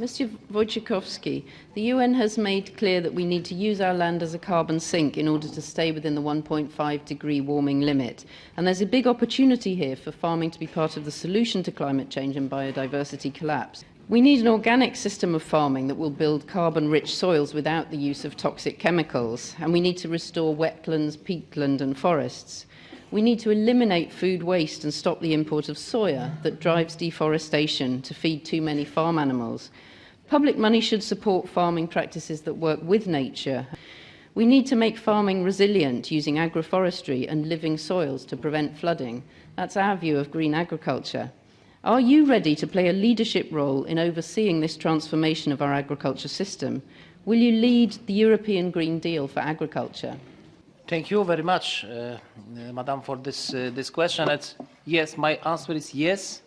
Mr. Wojciechowski, the UN has made clear that we need to use our land as a carbon sink in order to stay within the 1.5 degree warming limit. And there's a big opportunity here for farming to be part of the solution to climate change and biodiversity collapse. We need an organic system of farming that will build carbon-rich soils without the use of toxic chemicals. And we need to restore wetlands, peatland and forests. We need to eliminate food waste and stop the import of soya that drives deforestation to feed too many farm animals. Public money should support farming practices that work with nature. We need to make farming resilient using agroforestry and living soils to prevent flooding. That's our view of green agriculture. Are you ready to play a leadership role in overseeing this transformation of our agriculture system? Will you lead the European Green Deal for agriculture? Thank you very much, uh, uh, Madam, for this, uh, this question. It's, yes, my answer is yes.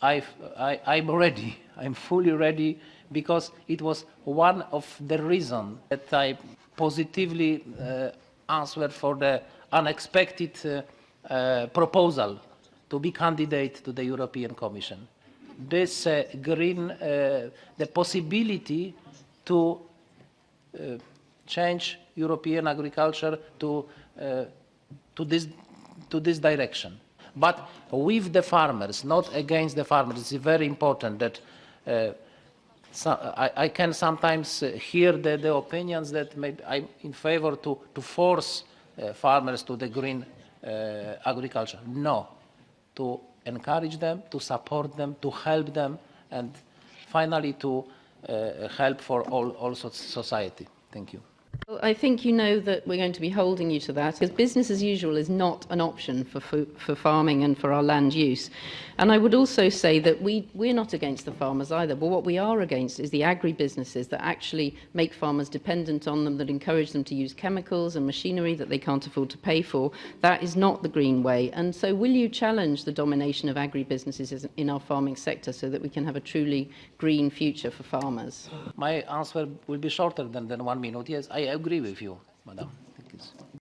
I've, I, I'm ready. I'm fully ready because it was one of the reasons that I positively uh, answered for the unexpected uh, uh, proposal to be candidate to the European Commission. This green, the possibility to change European agriculture to, to, this, to this direction. But with the farmers, not against the farmers. It's very important that so I, I, can sometimes uh, hear the, the, opinions that I'm in favor to, to force uh, farmers to the green uh, agriculture. No, to encourage them, to support them, to help them, and finally to uh, help for all, all society. Thank you. Well, I think you know that we're going to be holding you to that because business as usual is not an option for, for, for farming and for our land use. And I would also say that we, we're not against the farmers either, but what we are against is the agri-businesses that actually make farmers dependent on them, that encourage them to use chemicals and machinery that they can't afford to pay for. That is not the green way. And so will you challenge the domination of agri-businesses in our farming sector so that we can have a truly green future for farmers? My answer will be shorter than, than one minute. Yes, I agree with you, madam.